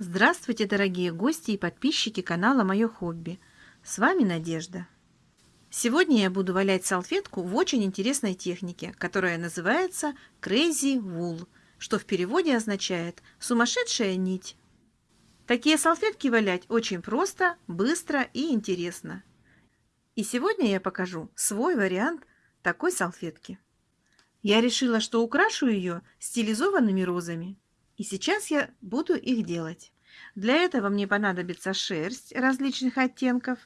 Здравствуйте, дорогие гости и подписчики канала Мое хобби. С вами Надежда. Сегодня я буду валять салфетку в очень интересной технике, которая называется Crazy Wool, что в переводе означает «сумасшедшая нить». Такие салфетки валять очень просто, быстро и интересно. И сегодня я покажу свой вариант такой салфетки. Я решила, что украшу ее стилизованными розами. И сейчас я буду их делать. Для этого мне понадобится шерсть различных оттенков,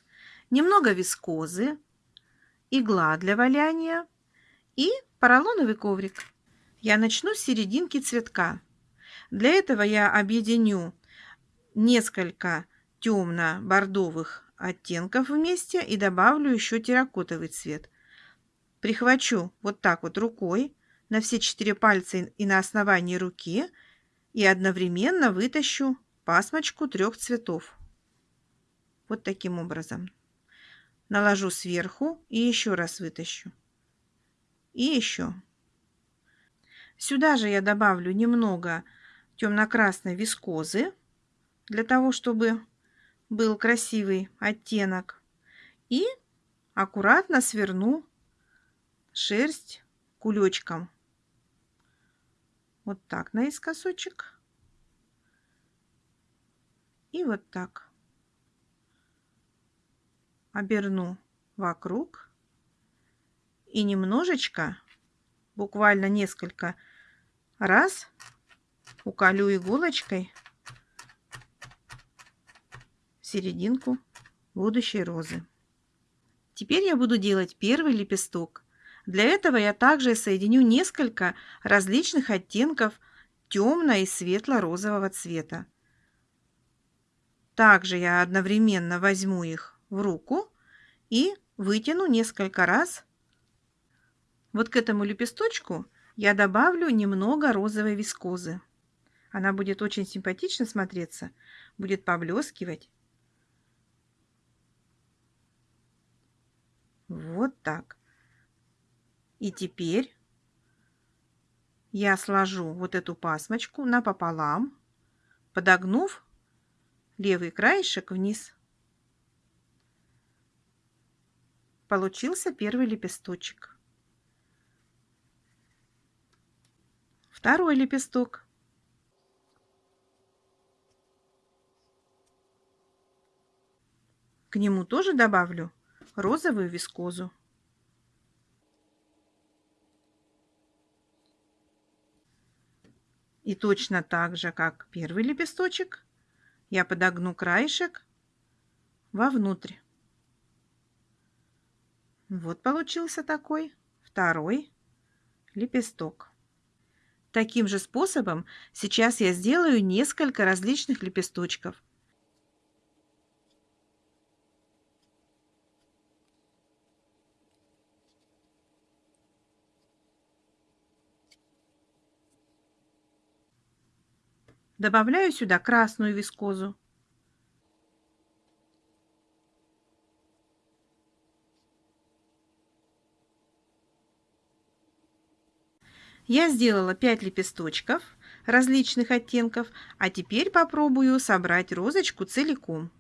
немного вискозы, игла для валяния и поролоновый коврик. Я начну с серединки цветка. Для этого я объединю несколько темно-бордовых оттенков вместе и добавлю еще терракотовый цвет. Прихвачу вот так вот рукой на все четыре пальца и на основании руки – и одновременно вытащу пасмочку трех цветов. Вот таким образом. Наложу сверху и еще раз вытащу. И еще. Сюда же я добавлю немного темно-красной вискозы, для того, чтобы был красивый оттенок. И аккуратно сверну шерсть кулечком. Вот так наискосочек. И вот так. Оберну вокруг. И немножечко, буквально несколько раз уколю иголочкой серединку будущей розы. Теперь я буду делать первый лепесток. Для этого я также соединю несколько различных оттенков темно- и светло-розового цвета. Также я одновременно возьму их в руку и вытяну несколько раз. Вот к этому лепесточку я добавлю немного розовой вискозы. Она будет очень симпатично смотреться, будет поблескивать. Вот так. И теперь я сложу вот эту пасмочку напополам, подогнув левый краешек вниз. Получился первый лепесточек. Второй лепесток. К нему тоже добавлю розовую вискозу. И точно так же, как первый лепесточек, я подогну краешек вовнутрь. Вот получился такой второй лепесток. Таким же способом сейчас я сделаю несколько различных лепесточков. Добавляю сюда красную вискозу. Я сделала 5 лепесточков различных оттенков, а теперь попробую собрать розочку целиком.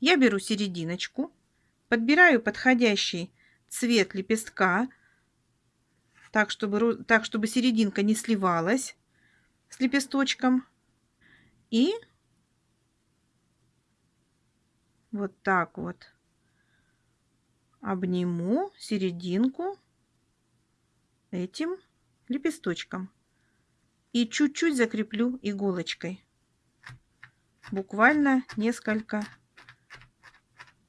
Я беру серединочку, подбираю подходящий цвет лепестка, так чтобы, так, чтобы серединка не сливалась с лепесточком. И вот так вот обниму серединку этим лепесточком и чуть-чуть закреплю иголочкой. Буквально несколько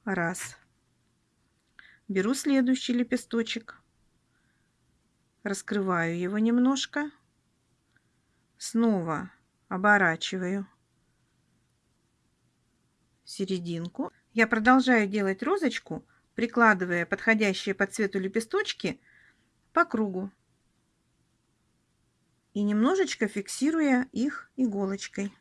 раз. Беру следующий лепесточек, раскрываю его немножко, снова оборачиваю серединку. Я продолжаю делать розочку, прикладывая подходящие по цвету лепесточки по кругу и немножечко фиксируя их иголочкой.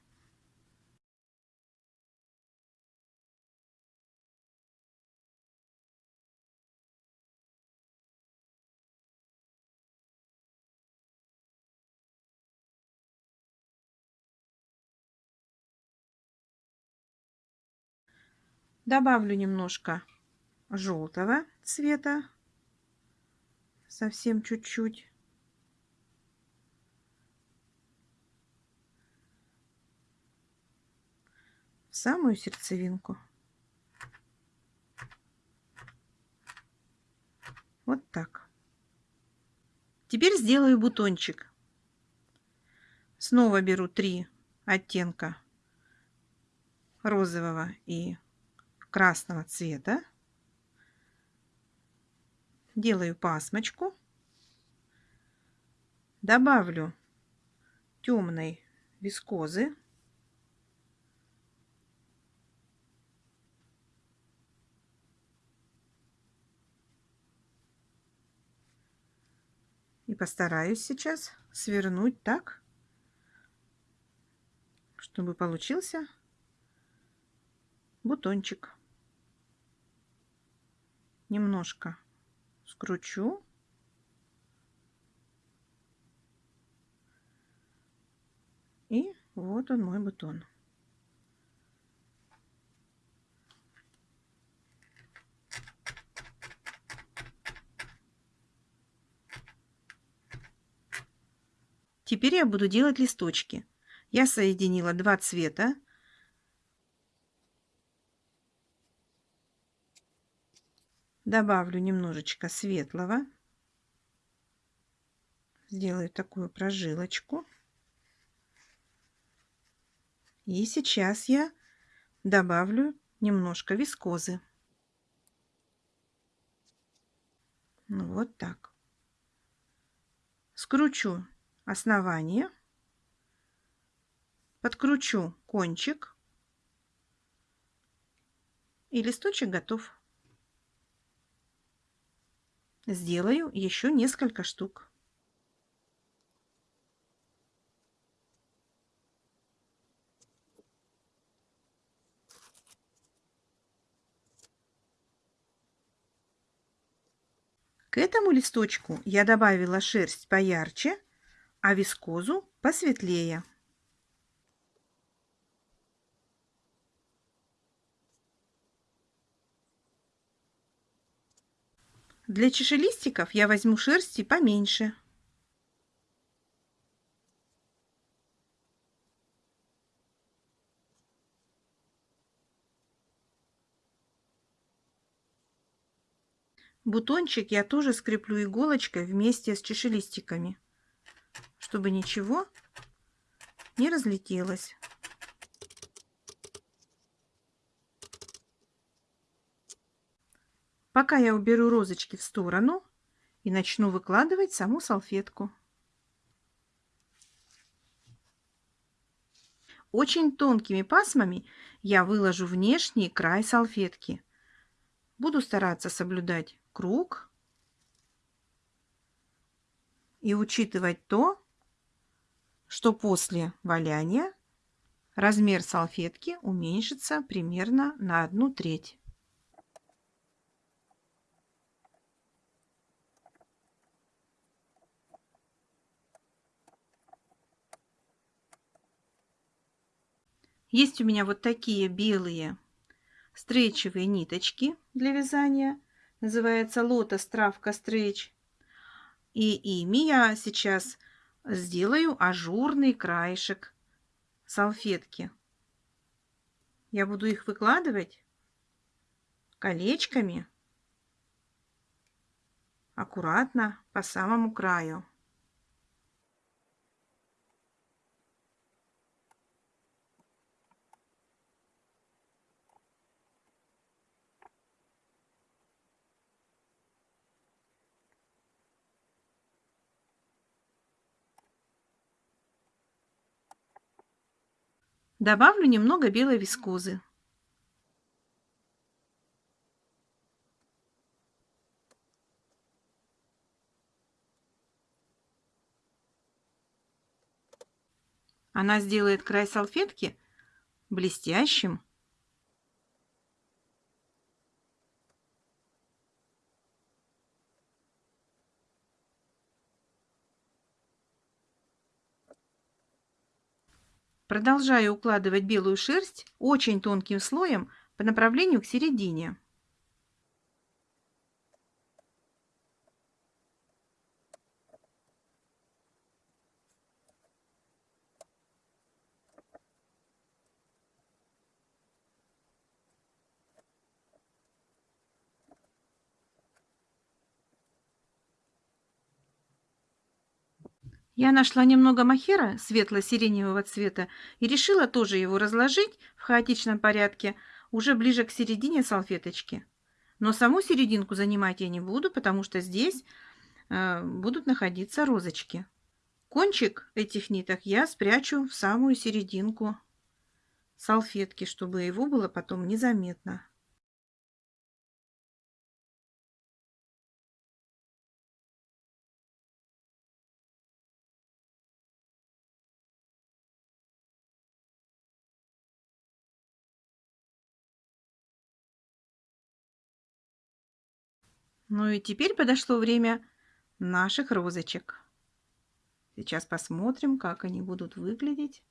Добавлю немножко желтого цвета, совсем чуть-чуть. В самую сердцевинку. Вот так. Теперь сделаю бутончик. Снова беру три оттенка розового и красного цвета. Делаю пасмочку. Добавлю темной вискозы. И постараюсь сейчас свернуть так, чтобы получился бутончик. Немножко скручу. И вот он мой бутон. Теперь я буду делать листочки. Я соединила два цвета. Добавлю немножечко светлого. Сделаю такую прожилочку. И сейчас я добавлю немножко вискозы. Ну, вот так. Скручу основание, подкручу кончик и листочек готов. Сделаю еще несколько штук. К этому листочку я добавила шерсть поярче, а вискозу посветлее. Для чашелистиков я возьму шерсти поменьше. Бутончик я тоже скреплю иголочкой вместе с чашелистиками чтобы ничего не разлетелось. Пока я уберу розочки в сторону и начну выкладывать саму салфетку. Очень тонкими пасмами я выложу внешний край салфетки. Буду стараться соблюдать круг и учитывать то, что после валяния размер салфетки уменьшится примерно на одну треть. Есть у меня вот такие белые стрейчевые ниточки для вязания. Называется лотос травка стрейч. И ими я сейчас сделаю ажурный краешек салфетки. Я буду их выкладывать колечками аккуратно по самому краю. Добавлю немного белой вискозы. Она сделает край салфетки блестящим. Продолжаю укладывать белую шерсть очень тонким слоем по направлению к середине. Я нашла немного махера светло-сиреневого цвета и решила тоже его разложить в хаотичном порядке уже ближе к середине салфеточки. Но саму серединку занимать я не буду, потому что здесь э, будут находиться розочки. Кончик этих ниток я спрячу в самую серединку салфетки, чтобы его было потом незаметно. Ну и теперь подошло время наших розочек. Сейчас посмотрим, как они будут выглядеть.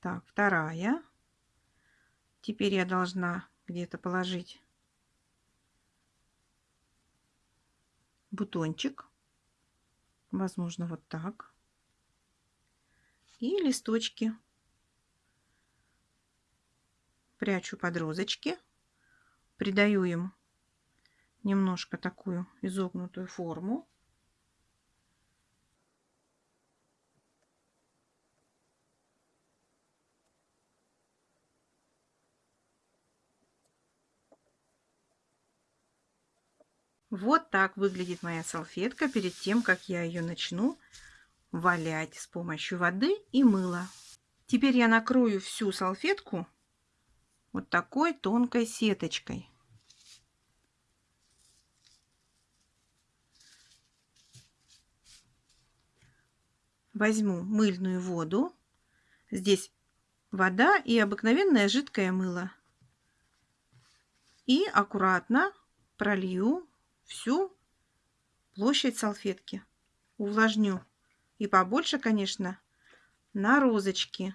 Так, вторая. Теперь я должна где-то положить бутончик. Возможно, вот так. И листочки прячу под розочки, придаю им немножко такую изогнутую форму. Вот так выглядит моя салфетка перед тем, как я ее начну валять с помощью воды и мыла. Теперь я накрою всю салфетку вот такой тонкой сеточкой. Возьму мыльную воду. Здесь вода и обыкновенное жидкое мыло. И аккуратно пролью всю площадь салфетки. Увлажню. И побольше, конечно, на розочки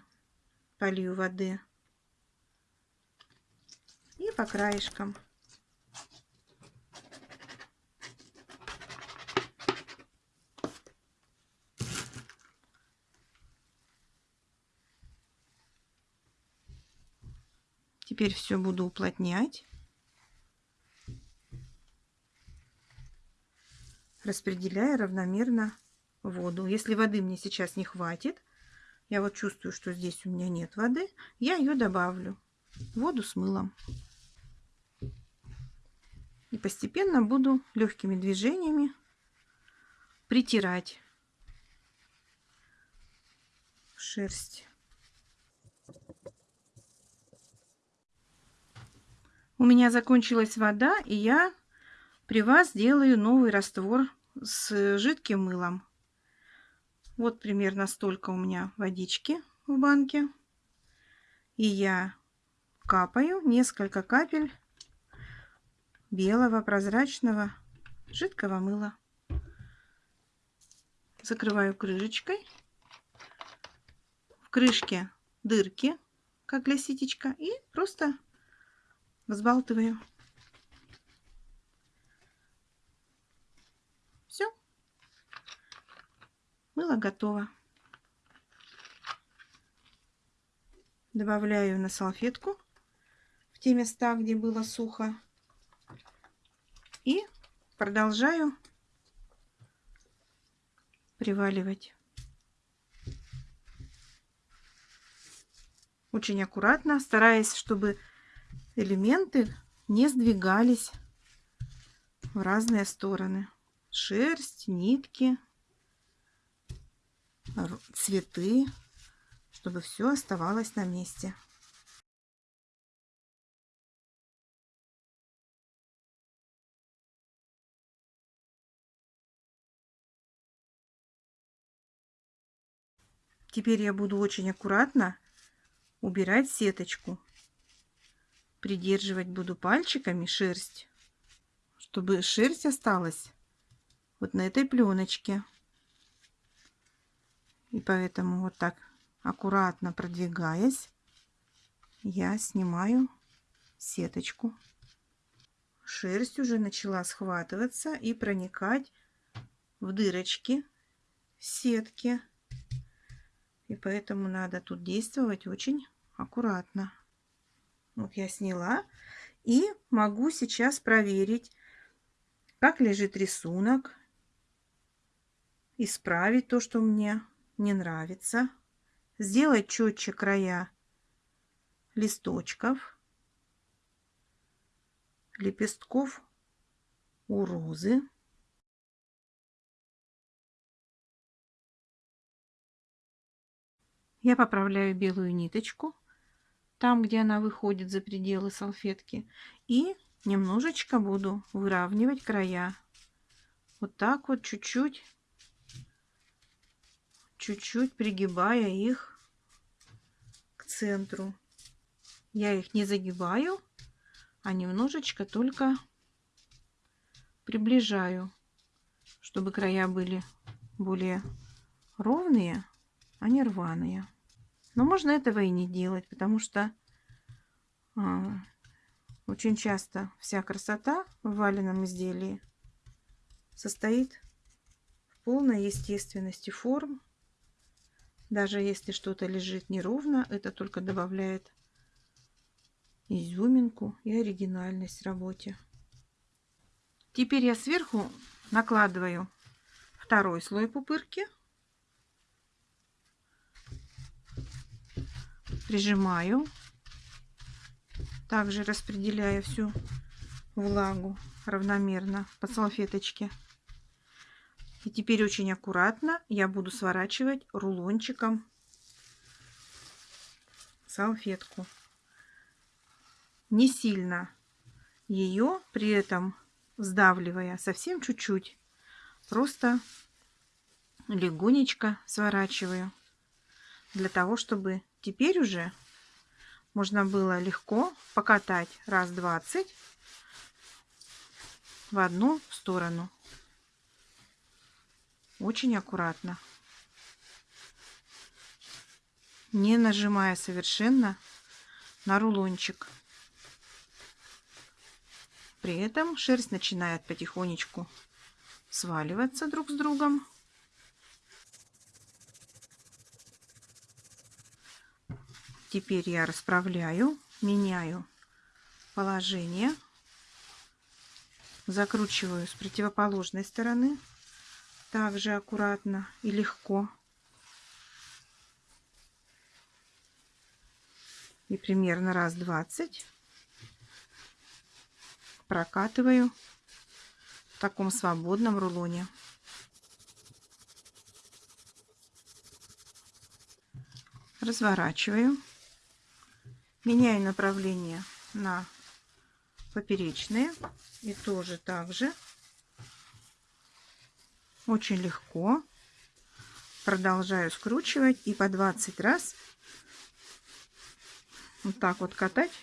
полью воды по краешкам. Теперь все буду уплотнять. Распределяя равномерно воду. Если воды мне сейчас не хватит, я вот чувствую, что здесь у меня нет воды, я ее добавлю. Воду с мылом. И постепенно буду легкими движениями притирать шерсть. У меня закончилась вода, и я при вас делаю новый раствор с жидким мылом. Вот примерно столько у меня водички в банке. И я капаю несколько капель белого прозрачного жидкого мыла. Закрываю крышечкой. В крышке дырки, как для ситечка, и просто взбалтываю. Все. Мыло готово. Добавляю на салфетку в те места, где было сухо. И продолжаю приваливать. Очень аккуратно, стараясь, чтобы элементы не сдвигались в разные стороны. Шерсть, нитки, цветы, чтобы все оставалось на месте. Теперь я буду очень аккуратно убирать сеточку. Придерживать буду пальчиками шерсть, чтобы шерсть осталась вот на этой пленочке. И поэтому вот так аккуратно продвигаясь, я снимаю сеточку. Шерсть уже начала схватываться и проникать в дырочки сетки. И поэтому надо тут действовать очень аккуратно. Вот я сняла и могу сейчас проверить, как лежит рисунок, исправить то, что мне не нравится, сделать четче края листочков, лепестков у розы. Я поправляю белую ниточку, там, где она выходит за пределы салфетки, и немножечко буду выравнивать края. Вот так вот чуть-чуть, чуть-чуть пригибая их к центру. Я их не загибаю, а немножечко только приближаю, чтобы края были более ровные, а не рваные. Но можно этого и не делать, потому что а, очень часто вся красота в валенном изделии состоит в полной естественности форм. Даже если что-то лежит неровно, это только добавляет изюминку и оригинальность работе. Теперь я сверху накладываю второй слой пупырки. Прижимаю. Также распределяя всю влагу равномерно по салфеточке. И теперь очень аккуратно я буду сворачивать рулончиком салфетку не сильно ее при этом сдавливая совсем чуть-чуть просто легонечко сворачиваю для того чтобы теперь уже можно было легко покатать раз 20 в одну сторону. Очень аккуратно. Не нажимая совершенно на рулончик. При этом шерсть начинает потихонечку сваливаться друг с другом. Теперь я расправляю, меняю положение, закручиваю с противоположной стороны, также аккуратно и легко. И примерно раз 20 прокатываю в таком свободном рулоне. Разворачиваю. Меняю направление на поперечные. И тоже так же. Очень легко. Продолжаю скручивать и по 20 раз вот так вот катать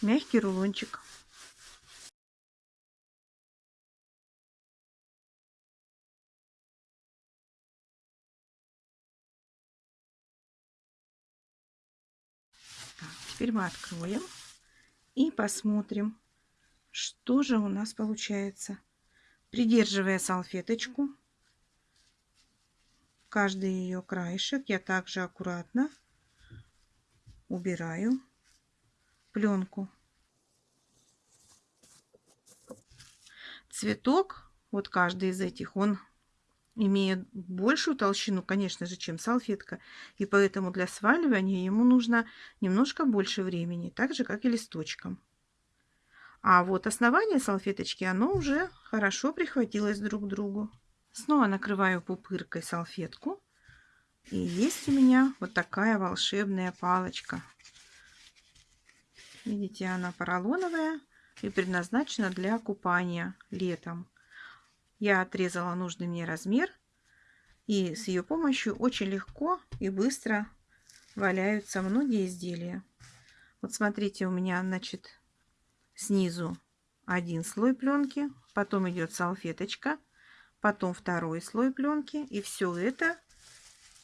мягкий рулончик. Теперь мы откроем и посмотрим, что же у нас получается. Придерживая салфеточку, каждый ее краешек я также аккуратно убираю пленку. Цветок, вот каждый из этих, он имеет большую толщину, конечно же, чем салфетка, и поэтому для сваливания ему нужно немножко больше времени, так же, как и листочкам. А вот основание салфеточки, оно уже хорошо прихватилось друг к другу. Снова накрываю пупыркой салфетку. И есть у меня вот такая волшебная палочка. Видите, она поролоновая и предназначена для купания летом. Я отрезала нужный мне размер. И с ее помощью очень легко и быстро валяются многие изделия. Вот смотрите, у меня, значит, снизу один слой пленки, потом идет салфеточка, потом второй слой пленки. И все это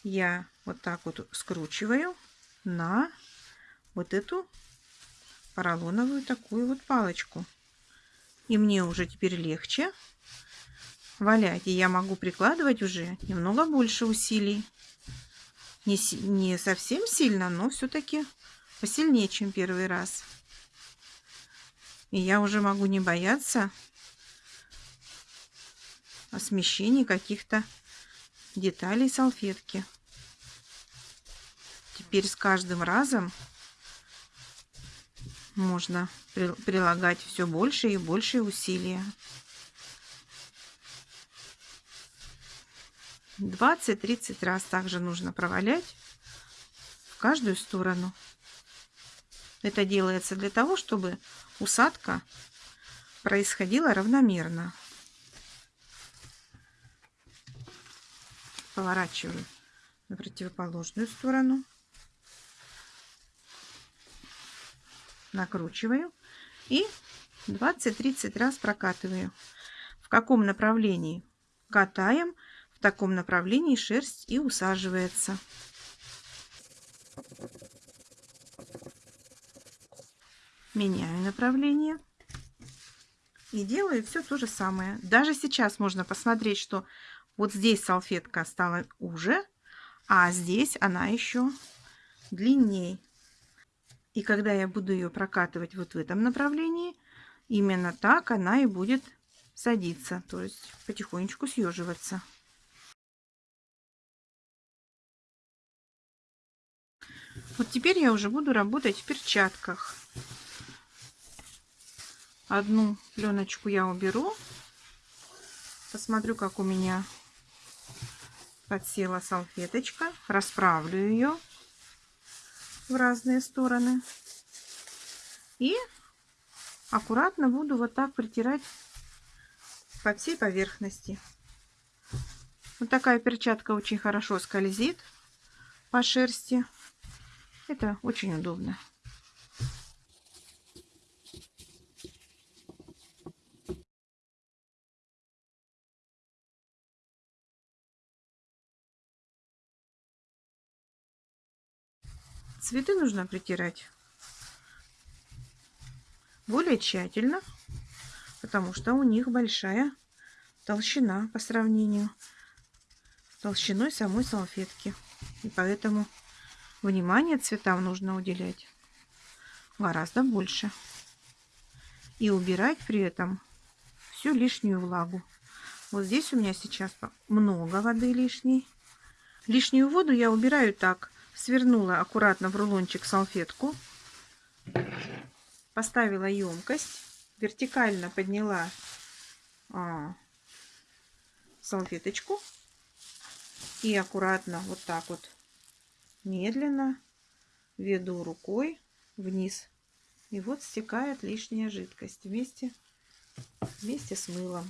я вот так вот скручиваю на вот эту поролоновую такую вот палочку. И мне уже теперь легче валять. И я могу прикладывать уже немного больше усилий. Не, не совсем сильно, но все-таки посильнее, чем первый раз. И я уже могу не бояться о каких-то деталей салфетки. Теперь с каждым разом можно прилагать все больше и больше усилия. 20-30 раз также нужно провалять в каждую сторону. Это делается для того, чтобы усадка происходила равномерно. Поворачиваю на противоположную сторону. Накручиваю и 20-30 раз прокатываю. В каком направлении катаем, в таком направлении шерсть и усаживается. Меняю направление. И делаю все то же самое. Даже сейчас можно посмотреть, что вот здесь салфетка стала уже, а здесь она еще длиннее. И когда я буду ее прокатывать вот в этом направлении, именно так она и будет садиться, то есть потихонечку съеживаться. Вот теперь я уже буду работать в перчатках. Одну пленочку я уберу. Посмотрю, как у меня подсела салфеточка. Расправлю ее в разные стороны. И аккуратно буду вот так притирать по всей поверхности. Вот такая перчатка очень хорошо скользит по шерсти. Это очень удобно. Цветы нужно притирать более тщательно, потому что у них большая толщина по сравнению с толщиной самой салфетки. И поэтому внимание цветам нужно уделять гораздо больше. И убирать при этом всю лишнюю влагу. Вот здесь у меня сейчас много воды лишней. Лишнюю воду я убираю так свернула аккуратно в рулончик салфетку, поставила емкость, вертикально подняла а, салфеточку и аккуратно вот так вот медленно веду рукой вниз. И вот стекает лишняя жидкость вместе, вместе с мылом.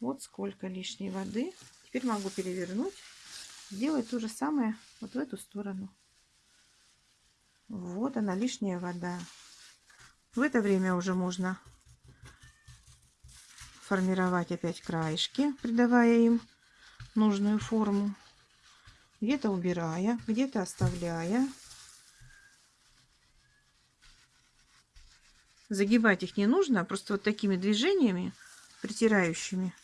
Вот сколько лишней воды. Теперь могу перевернуть, сделать то же самое вот в эту сторону. Вот она, лишняя вода. В это время уже можно формировать опять краешки, придавая им нужную форму. Где-то убирая, где-то оставляя. Загибать их не нужно, а просто вот такими движениями, притирающими,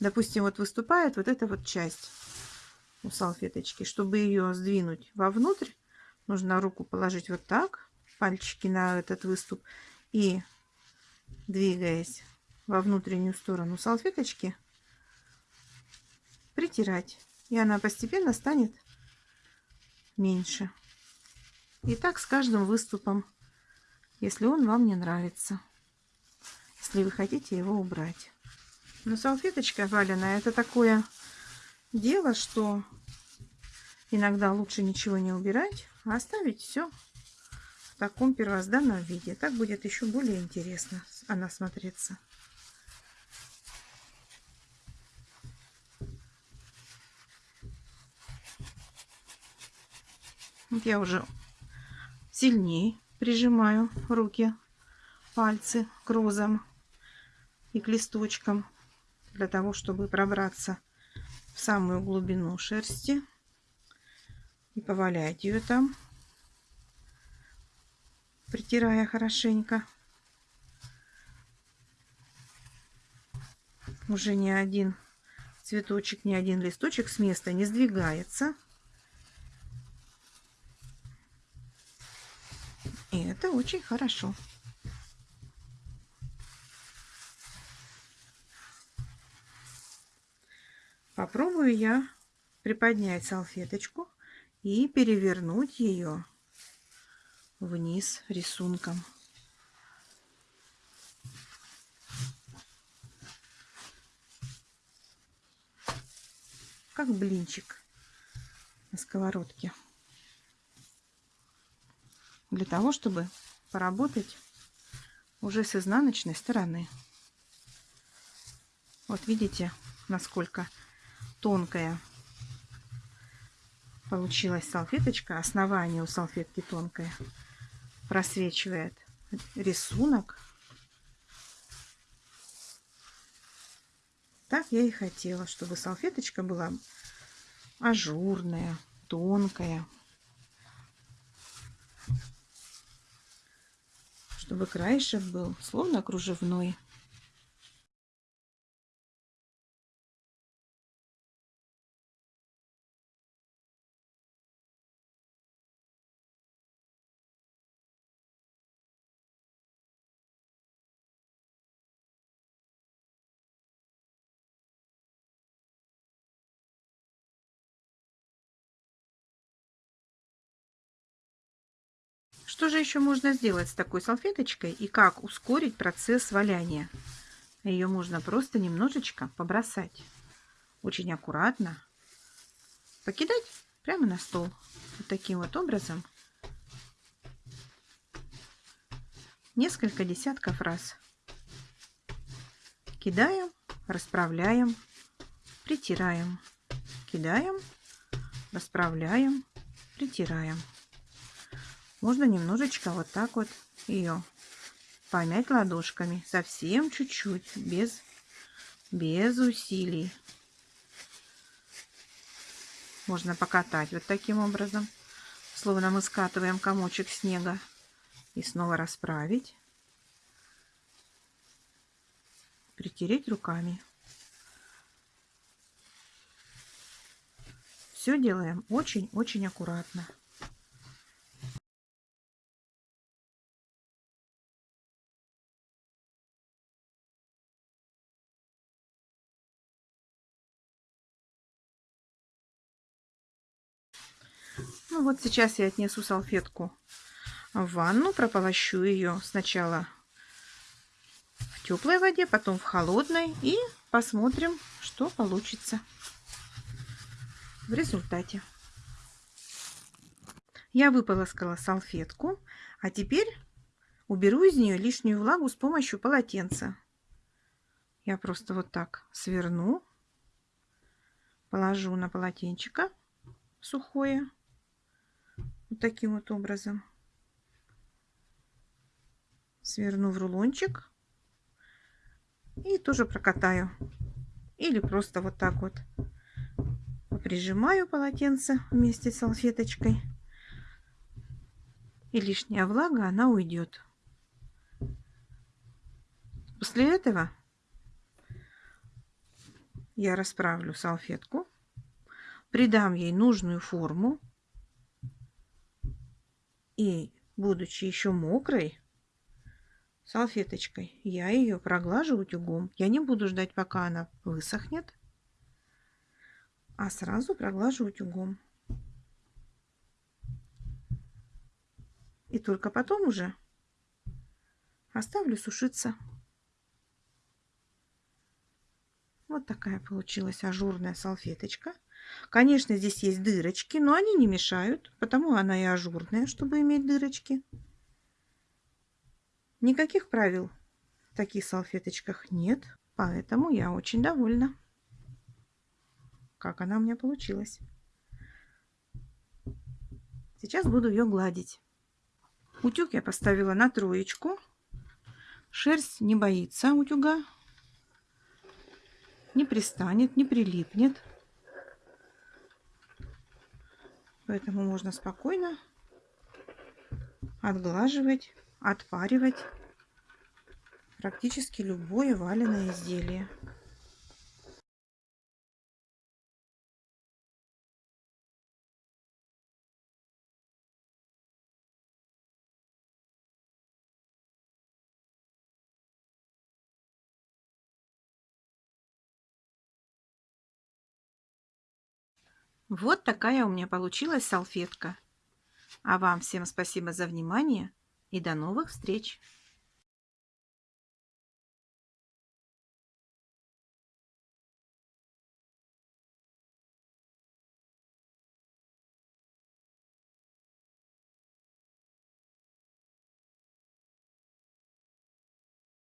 допустим, вот выступает вот эта вот часть у салфеточки. Чтобы ее сдвинуть вовнутрь, нужно руку положить вот так, пальчики на этот выступ и двигаясь во внутреннюю сторону салфеточки, притирать. И она постепенно станет меньше. И так с каждым выступом, если он вам не нравится. Если вы хотите его убрать. Но салфеточка валеная это такое дело, что иногда лучше ничего не убирать, а оставить все в таком первозданном виде. Так будет еще более интересно она смотреться. Вот я уже сильнее прижимаю руки, пальцы к розам и к листочкам для того, чтобы пробраться в самую глубину шерсти и повалять ее там, притирая хорошенько. Уже ни один цветочек, ни один листочек с места не сдвигается. И это очень хорошо. Попробую я приподнять салфеточку и перевернуть ее вниз рисунком. Как блинчик на сковородке. Для того, чтобы поработать уже с изнаночной стороны. Вот видите, насколько тонкая получилась салфеточка. Основание у салфетки тонкое. Просвечивает рисунок. Так я и хотела, чтобы салфеточка была ажурная, тонкая. Чтобы краешек был словно кружевной. Что же еще можно сделать с такой салфеточкой и как ускорить процесс валяния? Ее можно просто немножечко побросать. Очень аккуратно. Покидать прямо на стол. Вот таким вот образом. Несколько десятков раз. Кидаем, расправляем, притираем. Кидаем, расправляем, притираем. Можно немножечко вот так вот ее помять ладошками. Совсем чуть-чуть, без, без усилий. Можно покатать вот таким образом. Словно мы скатываем комочек снега. И снова расправить. Притереть руками. Все делаем очень-очень аккуратно. Ну вот сейчас я отнесу салфетку в ванну, прополощу ее сначала в теплой воде, потом в холодной и посмотрим, что получится в результате. Я выполоскала салфетку, а теперь уберу из нее лишнюю влагу с помощью полотенца. Я просто вот так сверну, положу на полотенчика сухое вот таким вот образом. Сверну в рулончик и тоже прокатаю. Или просто вот так вот прижимаю полотенце вместе с салфеточкой. И лишняя влага, она уйдет. После этого я расправлю салфетку, придам ей нужную форму и, будучи еще мокрой, салфеточкой, я ее проглажу утюгом. Я не буду ждать, пока она высохнет, а сразу проглажу утюгом. И только потом уже оставлю сушиться. Вот такая получилась ажурная салфеточка. Конечно, здесь есть дырочки, но они не мешают, потому она и ажурная, чтобы иметь дырочки. Никаких правил в таких салфеточках нет, поэтому я очень довольна, как она у меня получилась. Сейчас буду ее гладить. Утюг я поставила на троечку. Шерсть не боится утюга. не пристанет, не прилипнет. Поэтому можно спокойно отглаживать, отпаривать практически любое валеное изделие. Вот такая у меня получилась салфетка. А вам всем спасибо за внимание и до новых встреч!